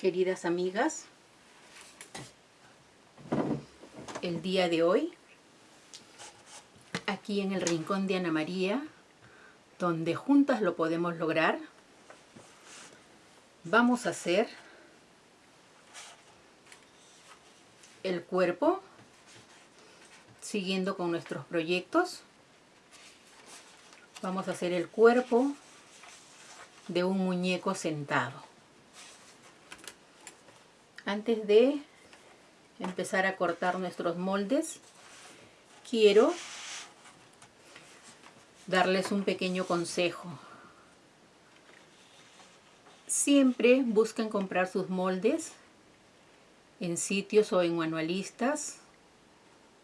queridas amigas, el día de hoy, aquí en el rincón de Ana María, donde juntas lo podemos lograr, vamos a hacer el cuerpo, siguiendo con nuestros proyectos. Vamos a hacer el cuerpo de un muñeco sentado antes de empezar a cortar nuestros moldes, quiero darles un pequeño consejo. Siempre busquen comprar sus moldes en sitios o en manualistas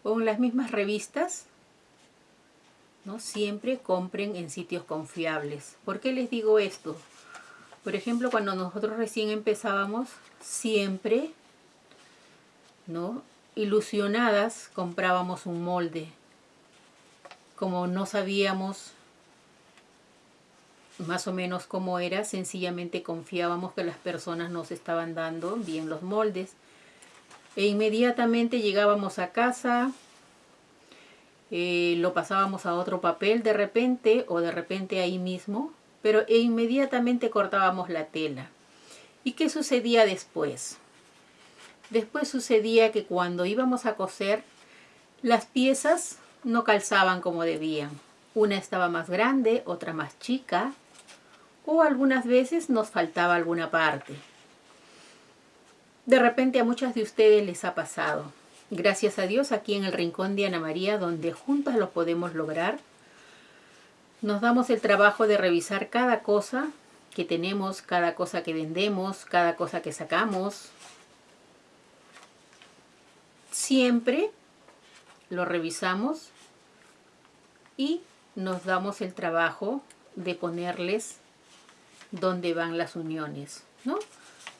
o en las mismas revistas. ¿no? Siempre compren en sitios confiables. ¿Por qué les digo esto? Por ejemplo, cuando nosotros recién empezábamos, siempre, ¿no? Ilusionadas comprábamos un molde. Como no sabíamos más o menos cómo era, sencillamente confiábamos que las personas nos estaban dando bien los moldes. E inmediatamente llegábamos a casa, eh, lo pasábamos a otro papel de repente o de repente ahí mismo, pero e inmediatamente cortábamos la tela. ¿Y qué sucedía después? Después sucedía que cuando íbamos a coser, las piezas no calzaban como debían. Una estaba más grande, otra más chica, o algunas veces nos faltaba alguna parte. De repente a muchas de ustedes les ha pasado. Gracias a Dios aquí en el Rincón de Ana María, donde juntas lo podemos lograr, nos damos el trabajo de revisar cada cosa que tenemos, cada cosa que vendemos, cada cosa que sacamos. Siempre lo revisamos y nos damos el trabajo de ponerles donde van las uniones, ¿no?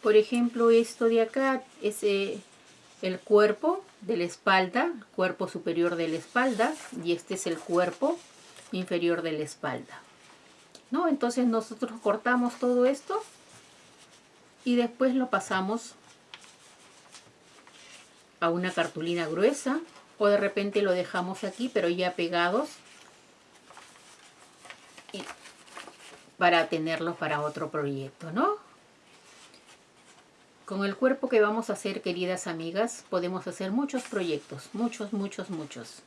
Por ejemplo, esto de acá es el cuerpo de la espalda, cuerpo superior de la espalda, y este es el cuerpo inferior de la espalda. ¿no? Entonces nosotros cortamos todo esto y después lo pasamos a una cartulina gruesa o de repente lo dejamos aquí pero ya pegados para tenerlos para otro proyecto, ¿no? Con el cuerpo que vamos a hacer, queridas amigas, podemos hacer muchos proyectos, muchos, muchos, muchos.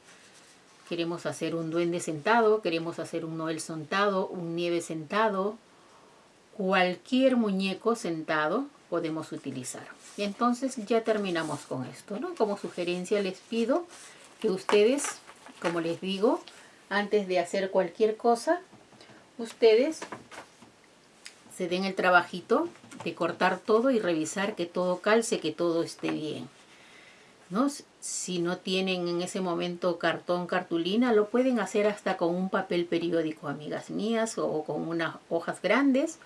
Queremos hacer un duende sentado, queremos hacer un Noel sentado, un nieve sentado. Cualquier muñeco sentado podemos utilizar. Y entonces ya terminamos con esto, ¿no? Como sugerencia les pido que ustedes, como les digo, antes de hacer cualquier cosa, ustedes se den el trabajito de cortar todo y revisar que todo calce, que todo esté bien. ¿No? Si no tienen en ese momento cartón, cartulina, lo pueden hacer hasta con un papel periódico, amigas mías, o con unas hojas grandes.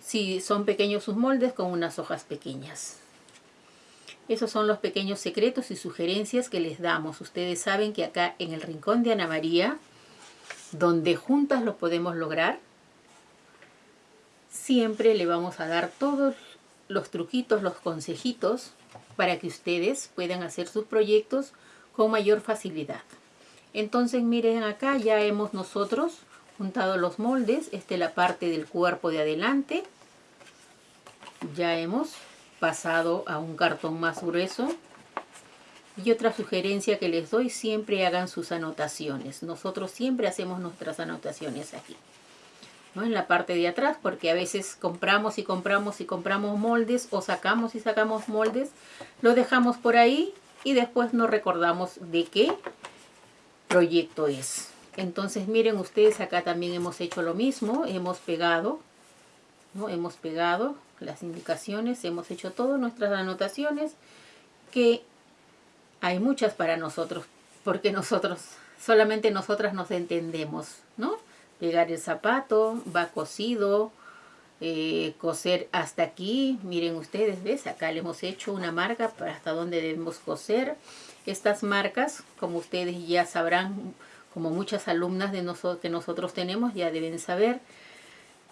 Si son pequeños sus moldes, con unas hojas pequeñas. Esos son los pequeños secretos y sugerencias que les damos. Ustedes saben que acá en el Rincón de Ana María, donde juntas lo podemos lograr, siempre le vamos a dar todos los truquitos, los consejitos para que ustedes puedan hacer sus proyectos con mayor facilidad. Entonces miren acá ya hemos nosotros juntado los moldes, esta es la parte del cuerpo de adelante. Ya hemos pasado a un cartón más grueso. Y otra sugerencia que les doy, siempre hagan sus anotaciones. Nosotros siempre hacemos nuestras anotaciones aquí en la parte de atrás, porque a veces compramos y compramos y compramos moldes o sacamos y sacamos moldes, lo dejamos por ahí y después no recordamos de qué proyecto es. Entonces miren ustedes, acá también hemos hecho lo mismo, hemos pegado, ¿no? hemos pegado las indicaciones, hemos hecho todas nuestras anotaciones, que hay muchas para nosotros, porque nosotros, solamente nosotras nos entendemos, ¿no? Pegar el zapato, va cosido, eh, coser hasta aquí, miren ustedes, ¿ves? Acá le hemos hecho una marca para hasta donde debemos coser. Estas marcas, como ustedes ya sabrán, como muchas alumnas de nosotros que nosotros tenemos, ya deben saber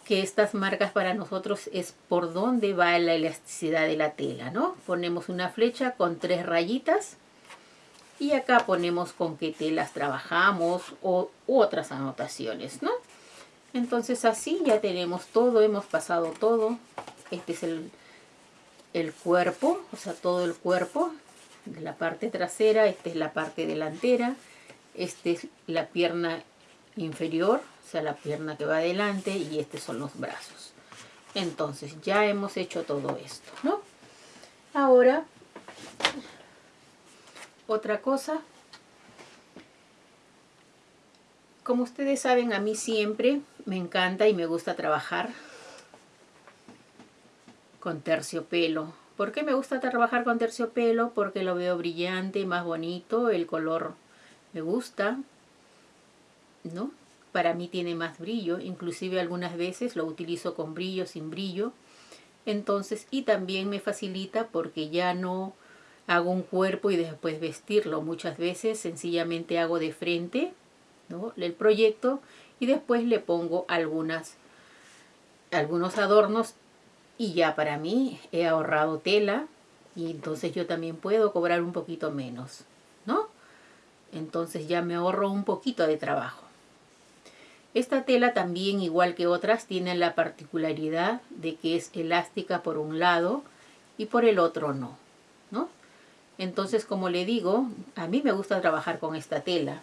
que estas marcas para nosotros es por dónde va la elasticidad de la tela, ¿no? Ponemos una flecha con tres rayitas y acá ponemos con qué telas trabajamos o otras anotaciones, ¿no? Entonces así ya tenemos todo, hemos pasado todo. Este es el, el cuerpo, o sea, todo el cuerpo de la parte trasera, esta es la parte delantera, esta es la pierna inferior, o sea, la pierna que va adelante y estos son los brazos. Entonces ya hemos hecho todo esto, ¿no? Ahora, otra cosa. Como ustedes saben, a mí siempre me encanta y me gusta trabajar con terciopelo. ¿Por qué me gusta trabajar con terciopelo? Porque lo veo brillante, más bonito, el color me gusta, ¿no? Para mí tiene más brillo, inclusive algunas veces lo utilizo con brillo, sin brillo. Entonces, y también me facilita porque ya no hago un cuerpo y después vestirlo. Muchas veces sencillamente hago de frente ¿no? el proyecto y después le pongo algunas, algunos adornos y ya para mí he ahorrado tela y entonces yo también puedo cobrar un poquito menos, ¿no? Entonces ya me ahorro un poquito de trabajo. Esta tela también, igual que otras, tiene la particularidad de que es elástica por un lado y por el otro no. Entonces, como le digo, a mí me gusta trabajar con esta tela.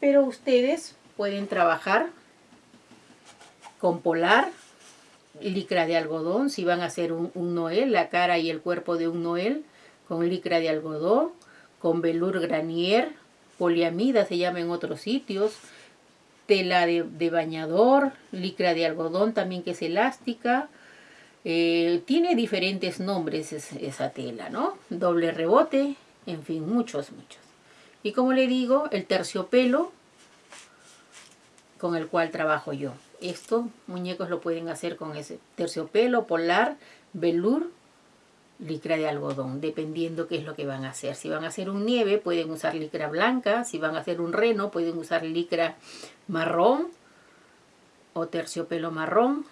Pero ustedes pueden trabajar con polar, licra de algodón, si van a hacer un, noel, la cara y el cuerpo de un noel, con licra de algodón, con velour granier, poliamida se llama en otros sitios, tela de, de bañador, licra de algodón también que es elástica, eh, tiene diferentes nombres esa tela, ¿no? Doble rebote, en fin, muchos, muchos. Y como le digo, el terciopelo con el cual trabajo yo. Estos muñecos lo pueden hacer con ese terciopelo, polar, velour, licra de algodón, dependiendo qué es lo que van a hacer. Si van a hacer un nieve, pueden usar licra blanca. Si van a hacer un reno, pueden usar licra marrón o terciopelo marrón.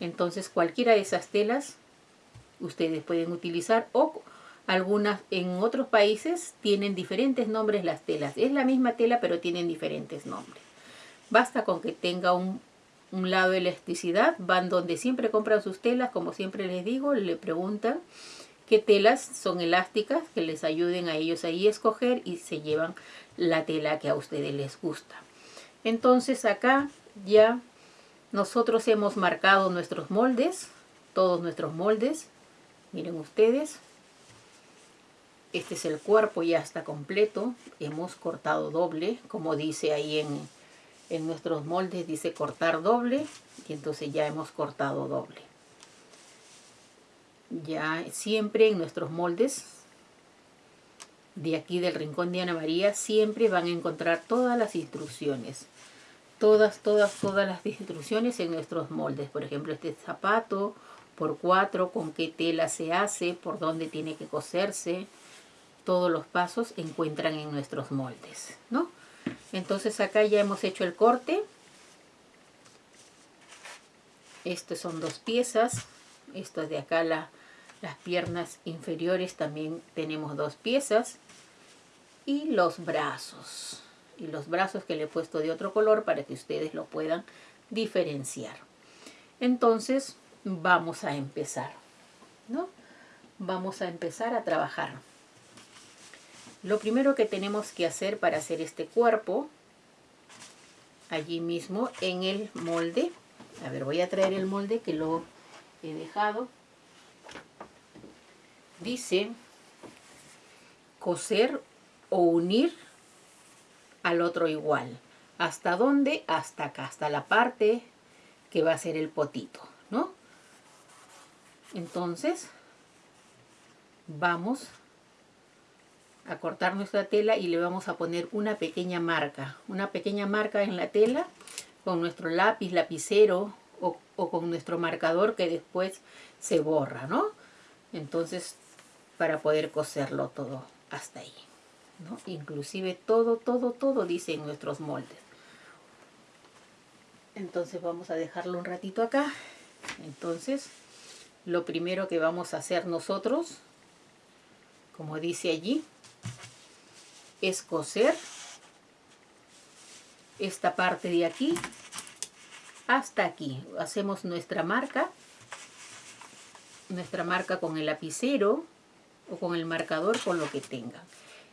Entonces cualquiera de esas telas ustedes pueden utilizar o algunas en otros países tienen diferentes nombres las telas. Es la misma tela pero tienen diferentes nombres. Basta con que tenga un, un lado de elasticidad, van donde siempre compran sus telas, como siempre les digo, le preguntan qué telas son elásticas que les ayuden a ellos ahí a escoger y se llevan la tela que a ustedes les gusta. Entonces acá ya nosotros hemos marcado nuestros moldes, todos nuestros moldes. Miren ustedes. Este es el cuerpo, ya está completo. Hemos cortado doble, como dice ahí en, en nuestros moldes, dice cortar doble. Y entonces ya hemos cortado doble. Ya siempre en nuestros moldes de aquí del Rincón de Ana María, siempre van a encontrar todas las instrucciones todas, todas, todas las instrucciones en nuestros moldes. Por ejemplo, este zapato por cuatro, con qué tela se hace, por dónde tiene que coserse. Todos los pasos encuentran en nuestros moldes, ¿no? Entonces acá ya hemos hecho el corte. Estas son dos piezas. Esto es de acá la, las piernas inferiores también tenemos dos piezas. Y los brazos y los brazos que le he puesto de otro color para que ustedes lo puedan diferenciar. Entonces vamos a empezar, ¿no? Vamos a empezar a trabajar. Lo primero que tenemos que hacer para hacer este cuerpo, allí mismo en el molde, a ver, voy a traer el molde que lo he dejado, dice coser o unir al otro igual. ¿Hasta dónde? Hasta acá, hasta la parte que va a ser el potito, ¿no? Entonces, vamos a cortar nuestra tela y le vamos a poner una pequeña marca, una pequeña marca en la tela con nuestro lápiz, lapicero o, o con nuestro marcador que después se borra, ¿no? Entonces, para poder coserlo todo hasta ahí. Inclusive todo, todo, todo dice en nuestros moldes. entonces vamos a dejarlo un ratito acá. Entonces lo primero que vamos a hacer nosotros como dice allí es coser esta parte de aquí hasta aquí. Hacemos nuestra marca nuestra marca con el lapicero o con el marcador con lo que tengan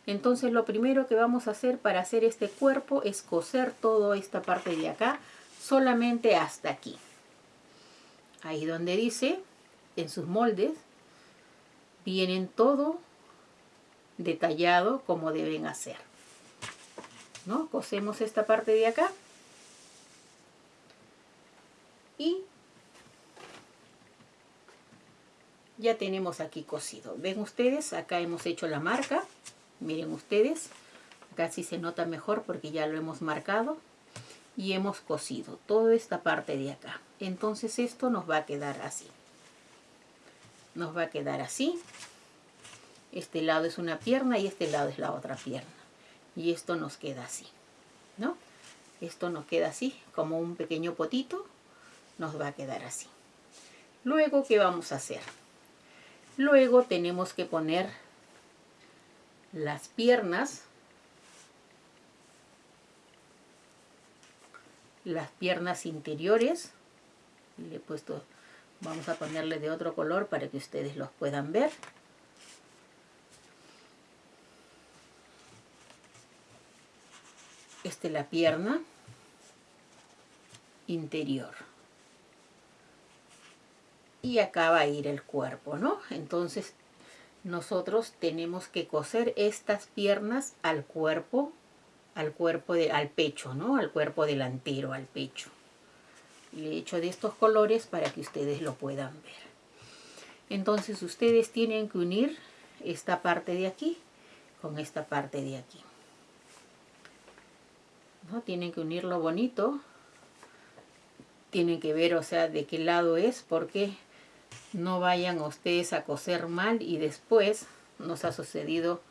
entonces lo primero que vamos a hacer para hacer este cuerpo es coser toda esta parte de acá solamente hasta aquí. Ahí donde dice, en sus moldes, vienen todo detallado como deben hacer. ¿No? Cosemos esta parte de acá. Y ya tenemos aquí cosido. Ven ustedes, acá hemos hecho la marca. Miren ustedes, sí se nota mejor porque ya lo hemos marcado y hemos cosido toda esta parte de acá. Entonces esto nos va a quedar así. Nos va a quedar así. Este lado es una pierna y este lado es la otra pierna. Y esto nos queda así, ¿no? Esto nos queda así, como un pequeño potito. Nos va a quedar así. Luego, ¿qué vamos a hacer? Luego tenemos que poner las piernas las piernas interiores le he puesto vamos a ponerle de otro color para que ustedes los puedan ver. Esta es la pierna interior. Y acá va a ir el cuerpo no entonces nosotros tenemos que coser estas piernas al cuerpo al cuerpo, de, al pecho, ¿no? Al cuerpo delantero, al pecho. Le he hecho de estos colores para que ustedes lo puedan ver. Entonces ustedes tienen que unir esta parte de aquí con esta parte de aquí. ¿No? Tienen que unirlo bonito. Tienen que ver, o sea, de qué lado es, porque no vayan ustedes a coser mal y después nos ha sucedido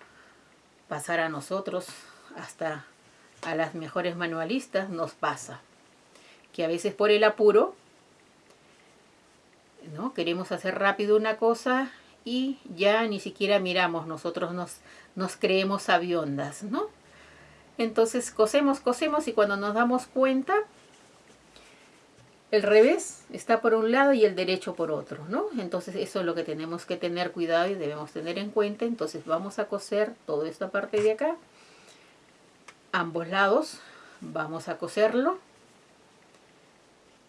pasar a nosotros hasta a las mejores manualistas nos pasa que a veces por el apuro ¿no? queremos hacer rápido una cosa y ya ni siquiera miramos, nosotros nos, nos creemos aviondas, ¿no? Entonces cosemos, cosemos y cuando nos damos cuenta, el revés está por un lado y el derecho por otro, ¿no? Entonces eso es lo que tenemos que tener cuidado y debemos tener en cuenta. Entonces vamos a coser toda esta parte de acá. Ambos lados vamos a coserlo.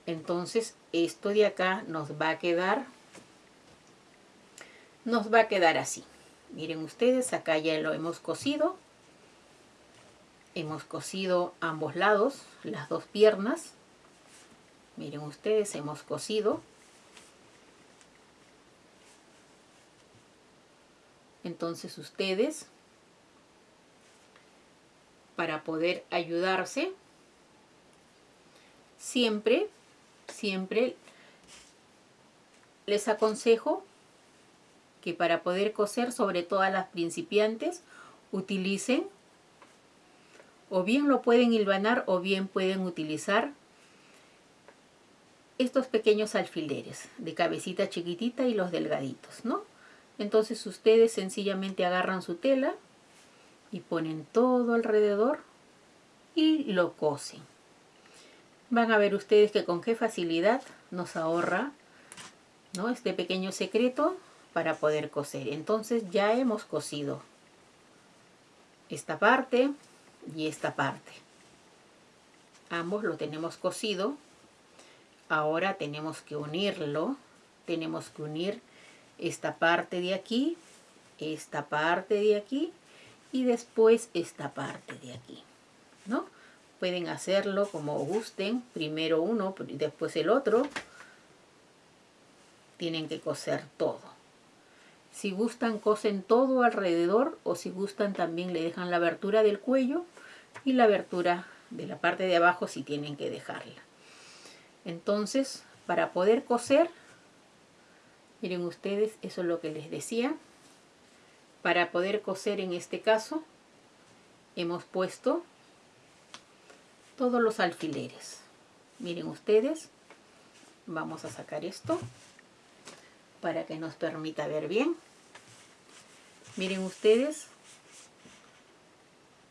Entonces esto de acá nos va a quedar nos va a quedar así. Miren ustedes acá ya lo hemos cosido. Hemos cosido ambos lados las dos piernas miren ustedes hemos cosido entonces ustedes para poder ayudarse. Siempre, siempre les aconsejo que para poder coser, sobre todo a las principiantes, utilicen o bien lo pueden hilvanar o bien pueden utilizar estos pequeños alfileres de cabecita chiquitita y los delgaditos, ¿no? Entonces ustedes sencillamente agarran su tela, y ponen todo alrededor y lo cosen. Van a ver ustedes que con qué facilidad nos ahorra ¿no? este pequeño secreto para poder coser. Entonces ya hemos cosido esta parte y esta parte. Ambos lo tenemos cosido. Ahora tenemos que unirlo. Tenemos que unir esta parte de aquí, esta parte de aquí y después esta parte de aquí, ¿no? Pueden hacerlo como gusten, primero uno, y después el otro. Tienen que coser todo. Si gustan, cosen todo alrededor o si gustan también le dejan la abertura del cuello y la abertura de la parte de abajo si tienen que dejarla. Entonces, para poder coser, miren ustedes, eso es lo que les decía, para poder coser en este caso, hemos puesto todos los alfileres. miren ustedes vamos a sacar esto para que nos permita ver bien miren ustedes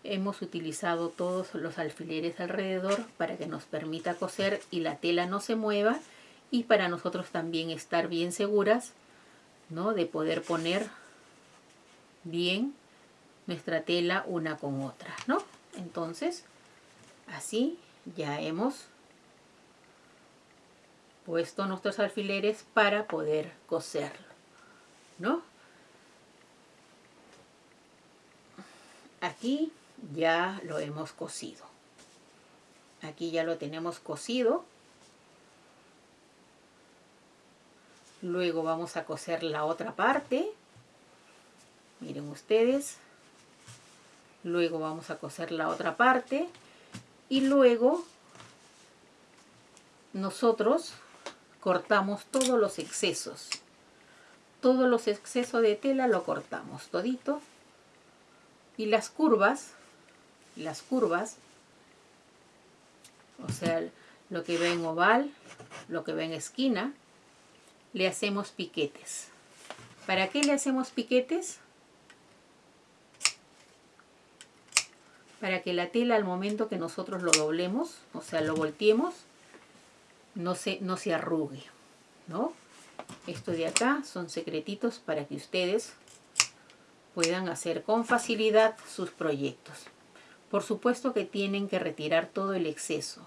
hemos utilizado todos los alfileres alrededor para que nos permita coser y la tela no se mueva y para nosotros también estar bien seguras ¿no? de poder poner bien nuestra tela una con otra ¿no? entonces así ya hemos puesto nuestros alfileres para poder coserlo ¿no? aquí ya lo hemos cosido. Aquí ya lo tenemos cosido. Luego vamos a coser la otra parte. Miren ustedes. Luego vamos a coser la otra parte. Y luego nosotros cortamos todos los excesos. Todos los excesos de tela lo cortamos todito. Y las curvas las curvas, o sea, lo que ve en oval, lo que ve en esquina, le hacemos piquetes. ¿Para qué le hacemos piquetes? Para que la tela al momento que nosotros lo doblemos, o sea, lo volteemos, no se, no se arrugue, ¿no? Esto de acá son secretitos para que ustedes puedan hacer con facilidad sus proyectos. Por supuesto que tienen que retirar todo el exceso.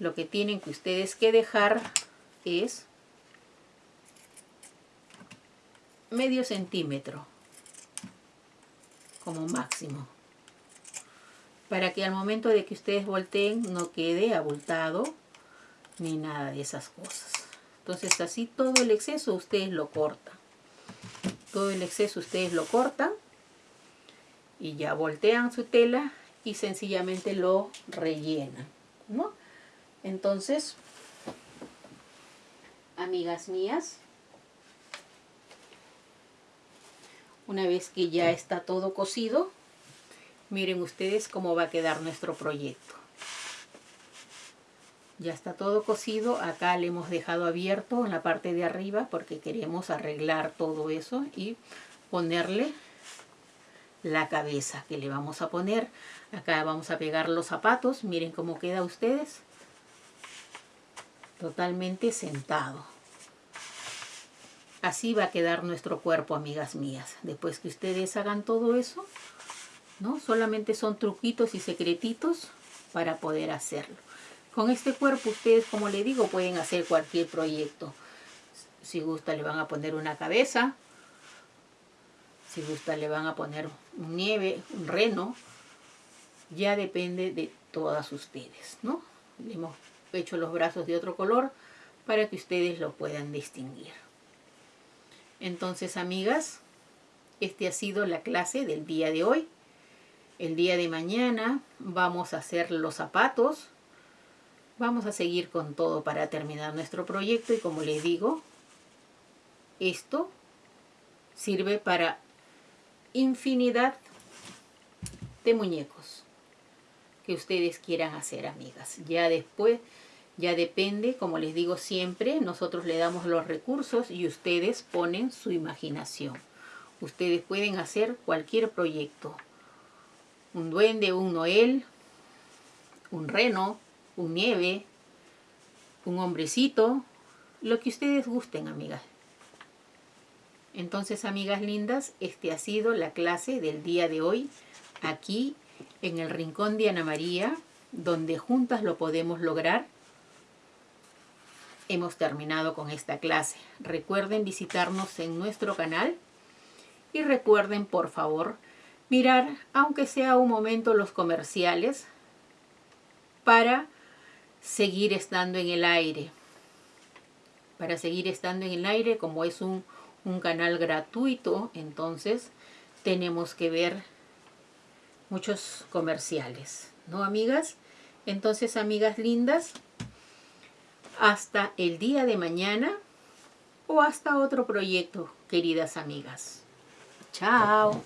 Lo que tienen que ustedes que dejar es medio centímetro como máximo para que al momento de que ustedes volteen no quede abultado ni nada de esas cosas entonces así todo el exceso ustedes lo cortan todo el exceso ustedes lo cortan y ya voltean su tela y sencillamente lo rellenan, ¿no? Entonces, amigas mías, una vez que ya está todo cocido, miren ustedes cómo va a quedar nuestro proyecto. Ya está todo cocido, acá le hemos dejado abierto en la parte de arriba porque queremos arreglar todo eso y ponerle la cabeza que le vamos a poner. Acá vamos a pegar los zapatos. Miren cómo queda ustedes. Totalmente sentado. Así va a quedar nuestro cuerpo, amigas mías. Después que ustedes hagan todo eso, ¿no? Solamente son truquitos y secretitos para poder hacerlo. Con este cuerpo ustedes, como le digo, pueden hacer cualquier proyecto. Si gusta le van a poner una cabeza, si gusta le van a poner un nieve, un reno. Ya depende de todas ustedes, ¿no? Le hemos hecho los brazos de otro color para que ustedes lo puedan distinguir. Entonces, amigas, este ha sido la clase del día de hoy. El día de mañana vamos a hacer los zapatos. Vamos a seguir con todo para terminar nuestro proyecto y como les digo, esto sirve para infinidad de muñecos que ustedes quieran hacer, amigas. Ya después, ya depende, como les digo siempre, nosotros le damos los recursos y ustedes ponen su imaginación. Ustedes pueden hacer cualquier proyecto. Un duende, un Noel, un reno, un nieve, un hombrecito, lo que ustedes gusten, amigas. Entonces, amigas lindas, este ha sido la clase del día de hoy aquí en el Rincón de Ana María, donde juntas lo podemos lograr. Hemos terminado con esta clase. Recuerden visitarnos en nuestro canal y recuerden, por favor, mirar, aunque sea un momento, los comerciales para seguir estando en el aire. Para seguir estando en el aire, como es un un canal gratuito, entonces tenemos que ver muchos comerciales, ¿no, amigas? Entonces, amigas lindas, hasta el día de mañana o hasta otro proyecto, queridas amigas. Chao.